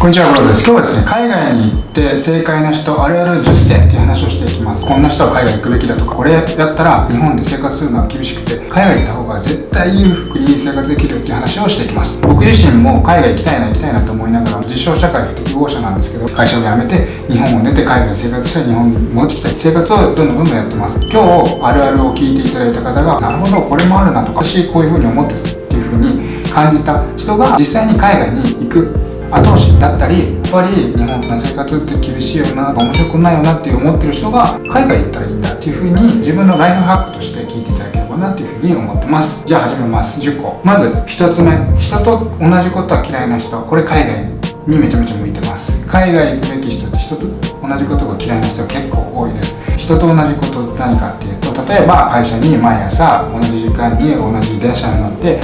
こんにちは、ブロです。今日はですね、海外に行って正解な人あるある10選っていう話をしていきます。こんな人は海外行くべきだとか、これやったら日本で生活するのは厳しくて、海外行った方が絶対裕福に生活できるっていう話をしていきます。僕自身も海外行きたいな行きたいなと思いながら、実証社会不適合者なんですけど、会社を辞めて日本を出て海外で生活して日本に戻ってきたい生活をどんどんどんどんやってます。今日あるあるを聞いていただいた方が、なるほど、これもあるなとか、私こういう風に思ってるっていう風に感じた人が実際に海外に行く後押しだったりやっぱり日本の生活って厳しいよな面白くないよなって思ってる人が海外行ったらいいんだっていうふうに自分のライフハックとして聞いていただければなっていうふうに思ってます。じゃあ始めます。10個まず1つ目。人と同じことは嫌いな人。これ海外にめちゃめちゃ向いてます。海外行くべき人って人と同じことが嫌いな人結構多いです。人と同じこと何かっていうと例えば会社に毎朝同じ時間に同じ電車に乗って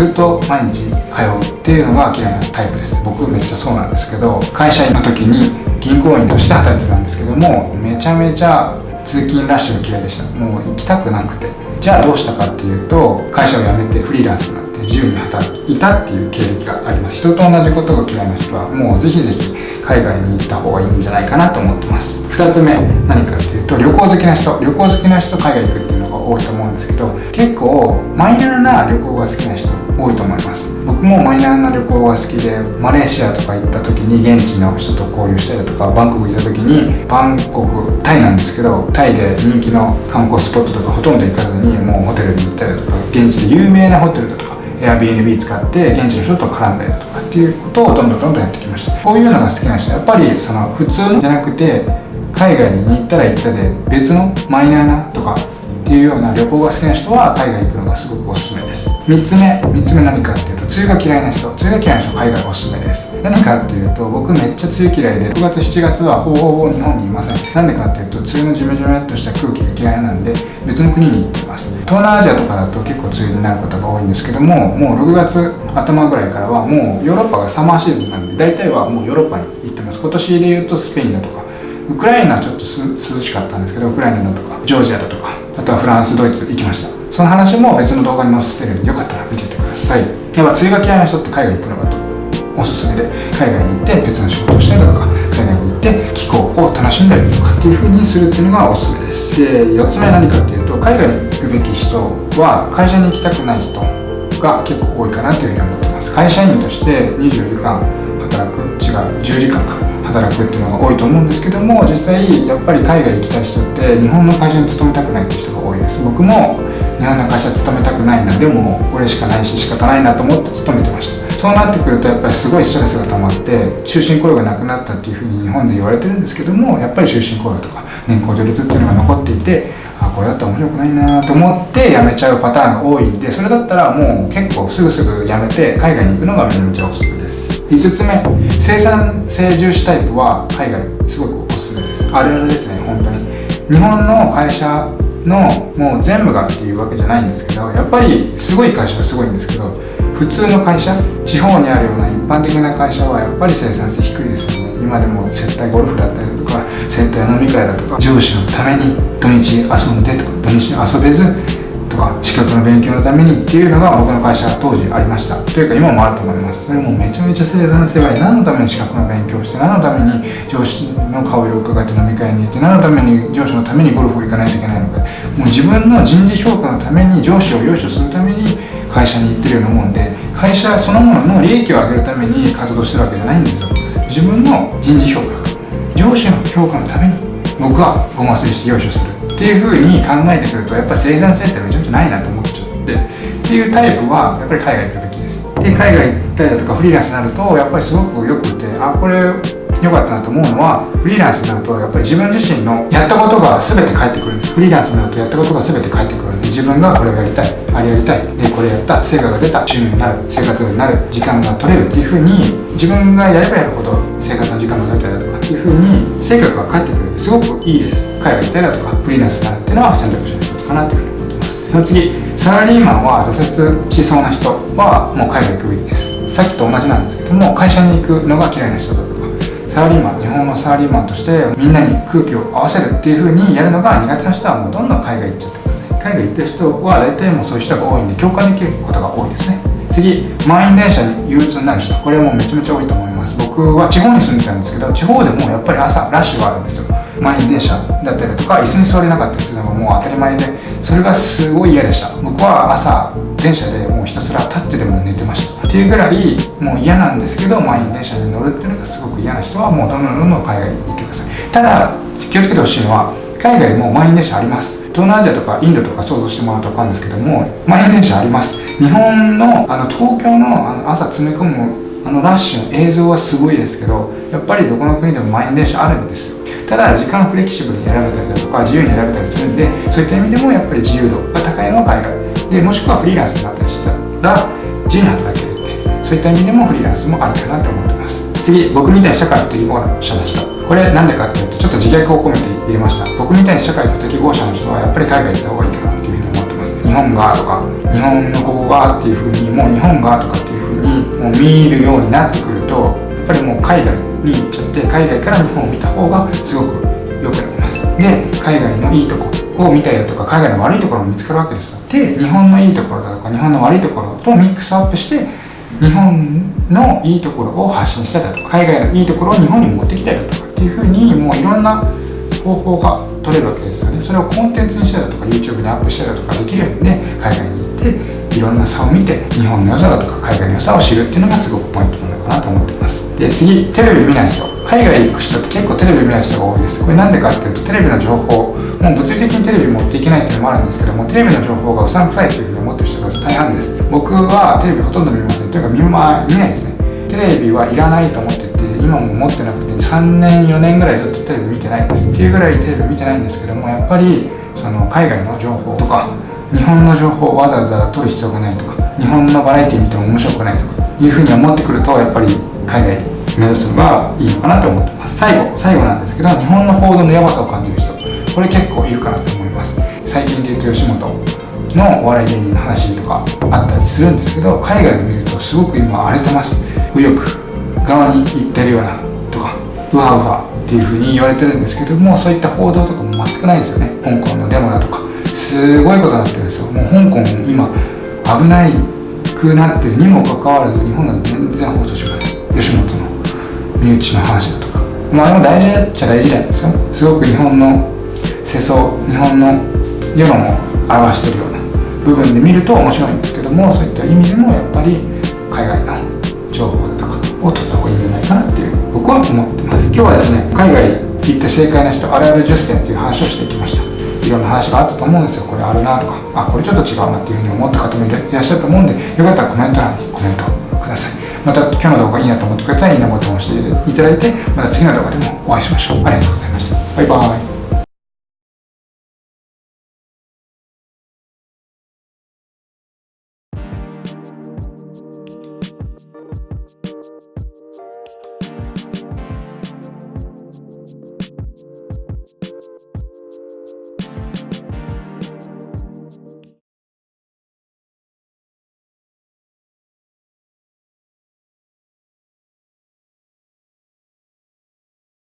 ずっと毎日通うっていうのが嫌いなタイプです僕めっちゃそうなんですけど会社員の時に銀行員として働いてたんですけどもめちゃめちゃ通勤ラッシュが嫌いでしたもう行きたくなくてじゃあどうしたかっていうと会社を辞めてフリーランスになって自由に働いたっていう経歴があります人と同じことが嫌いな人はもうぜひぜひ海外に行った方がいいんじゃないかなと思ってます。2つ目何かっていうと旅行好きな人旅行好きな人海外行くっていうのが多いと思うんですけど結構マイナーな旅行が好きな人多いと思います。僕もマイナーな旅行が好きでマレーシアとか行った時に現地の人と交流したりとかバンコク行った時にバンコクタイなんですけどタイで人気の観光スポットとかほとんど行かずにもうホテルに行ったりだとか現地で有名なホテルだとか Airbnb 使って現地の人と絡んだりだとかっていうことをどんどんどんどんやってきました。こういうのが好きな人はやっぱりその普通じゃなくて海外に行ったら行ったで別のマイナーなとかっていうような旅行が好きな人は海外行くのがすごくおすすめ。です3つ目3つ目何かっていうと梅雨が嫌いな人梅雨が嫌いな人海外おすすめです。何かっていうと僕めっちゃ梅雨嫌いで6月7月はほぼほぼ日本にいません。なんでかっていうと梅雨のジメジメっとした空気が嫌いなんで別の国に行ってます。東南アジアとかだと結構梅雨になることが多いんですけどももう6月頭ぐらいからはもうヨーロッパがサマーシーズンなんで大体はもうヨーロッパに行ってます。今年で言うとスペインだとかウクライナはちょっと涼しかったんですけどウクライナだとかジョージアだとかあとはフランスドイツ行きました。その話も別の動画に載せてるんでよかったら見ててください。やっぱ梅雨が嫌いな人って海外行くのがおすすめで海外に行って別の仕事をしたりだとか海外に行って気候を楽しんだりとかっていう風にするっていうのがおすすめです。で4つ目何かっていうと海外に行くべき人は会社に行きたくない人が結構多いかなというふうに思ってます。会社員として24時間働く違う10時間か働くっていうのが多いと思うんですけども実際やっぱり海外行きたい人って日本の会社に勤めたくないっていう人が多いです。僕も日本の会社勤めたくないなでもこれしかないし仕方ないなと思って勤めてました。そうなってくるとやっぱりすごいストレスが溜まって終身雇用がなくなったっていうふうに日本で言われてるんですけどもやっぱり終身雇用とか年功序列っていうのが残っていてあこれだったら面白くないなと思って辞めちゃうパターンが多いんでそれだったらもう結構すぐすぐ辞めて海外に行くのがめちゃめちゃおすすめです。5つ目生産性重視タイプは海外すごくおすすめです。あるあるですね本当に。日本の会社のもう全部がっていうわけじゃないんですけどやっぱりすごい会社はすごいんですけど普通の会社地方にあるような一般的な会社はやっぱり生産性低いですよね。今でも接待ゴルフだったりだとか接待飲み会だとか上司のために土日遊んでとか土日遊べずか資格の勉強のためにっていうのが僕の会社当時ありました。というか今もあると思います。それもめちゃめちゃ生産性は何のために資格の勉強をして何のために上司の顔色を伺って飲み会に行って何のために上司のためにゴルフを行かないといけないのか。もう自分の人事評価のために上司を用意するために会社に行ってるようなもんで会社そのものの利益を上げるために活動してるわけじゃないんですよ。自分の人事評価上司の評価のために僕はごますりして用意する。っていうふうに考えてくるとやっぱり生産性ってめちゃめちゃないなと思っちゃってっていうタイプはやっぱり海外行くべきです。で海外行ったりだとかフリーランスになるとやっぱりすごくよくてあこれ良かったなと思うのはフリーランスになるとやっぱり自分自身のやったことが全て返ってくるんです。フリーランスになるとやったことが全て返ってくるんで自分がこれをやりたいあれやりたいでこれやった成果が出た収入になる生活になる時間が取れるっていうふうに自分がやればやるほど生活の時間が取れたりだとかっていうふうに成果が返ってくるすごくいいです。海外行ったりだとかフリーランスになるっていうのは選択肢の一つかなというふうに思ってますその次サラリーマンは挫折しそうな人はもう海外行くべきですさっきと同じなんですけども会社に行くのが嫌いな人だとかサラリーマン日本のサラリーマンとしてみんなに空気を合わせるっていう風にやるのが苦手な人はもうどんどん海外行っちゃってください海外行ってる人は大体もうそういう人が多いんで共感できることが多いですね。次満員電車に憂鬱になる人。これはもうめちゃめちゃ多いと思います。僕は地方に住んでたんですけど地方でもやっぱり朝ラッシュがあるんですよ。満員電車だったりとか椅子に座れなかったりするのがもう当たり前でそれがすごい嫌でした。僕は朝電車でもうひたすら立ってでも寝てました。っていうぐらいもう嫌なんですけど満員電車に乗るっていうのがすごく嫌な人はもうどんどんどんどん海外に行ってください。ただ気をつけてほしいのは海外も満員電車あります。東南アジアとかインドとか想像してもらうと分かるんですけども満員電車あります。日本のあの東京のあの朝詰め込むあのラッシュの映像はすごいですけどやっぱりどこの国でも満員電車あるんですよ。ただ時間フレキシブルに選べたりだとか自由に選べたりするんでそういった意味でもやっぱり自由度が高いのは海外でもしくはフリーランスになったりしたら自由に働けるんでそういった意味でもフリーランスもありかなと思ってます。次僕みたいに社会不適合者の人これなんでかっていうとちょっと自虐を込めて入れました。僕みたいに社会不適合者の人はやっぱり海外行った方がいいかなっていうふうに思ってます。日本がとか日本のここがっていうふうにもう日本がとかっていうふうにもう見るようになってくるとやっぱりもう海外に行っちゃって海外から日本を見た方がすごく良くなります。で海外のいいとこを見たりだとか海外の悪いところも見つかるわけですよ。で日本のいいところだとか日本の悪いところとミックスアップして日本のいいところを発信したりだとか海外のいいところを日本に持ってきたりだとかっていうふうにもういろんな方法が取れるわけですよね。それをコンテンツにしたりだとか YouTube にアップしたりだとかできるんで海外に行っていろんな差を見て日本の良さだとか海外の良さを知るっていうのがすごくポイントなのかなと思ってます。で次テレビ見ない人。海外行く人って結構テレビ見ない人が多いです。これなんでかっていうとテレビの情報もう物理的にテレビ持っていけないっていうのもあるんですけどもテレビの情報がうさんくさいっていうふうに思ってる人が大半です。僕はテレビほとんど見ません。というか見,、ま、見ないですね。テレビはいらないと思ってて今も持ってなくて3年4年ぐらいずっとテレビ見てないんです。っていうぐらいテレビ見てないんですけどもやっぱりその海外の情報とか日本の情報をわざわざ取る必要がないとか日本のバラエティ見ても面白くないとかいうふうに思ってくるとやっぱり海外目指すのがいいのかなと思ってます。最後最後なんですけど日本の報道のやばさを感じる人これ結構いるかなと思います。最近で言うと吉本のお笑い芸人の話とかあったりするんですけど海外で見るとすごく今荒れてます。右翼側に行ってるようなとかウハウハっていうふうに言われてるんですけどもそういった報道とかも全くないですよね。香港のデモだとか。すごいことになってるんですよ。もう香港今危ないくなってるにもかかわらず日本だと全然放送しない。吉本の身内の話だとか。まああれも大事っちゃ大事なんですよ。すごく日本の世相日本の世論を表してるような部分で見ると面白いんですけどもそういった意味でもやっぱり海外の情報だとかを取った方がいいんじゃないかなっていう僕は思ってます。今日はですね海外行って正解な人あるある10選っていう話をしてきました。いろんな話があったと思うんですよ。これあるなとかあこれちょっと違うなっていうふうに思った方もいらっしゃると思うんでよかったらコメント欄にコメントください。また今日の動画いいなと思ってくれたらいいねボタンを押していただいてまた次の動画でもお会いしましょう。ありがとうございました。バイバイ。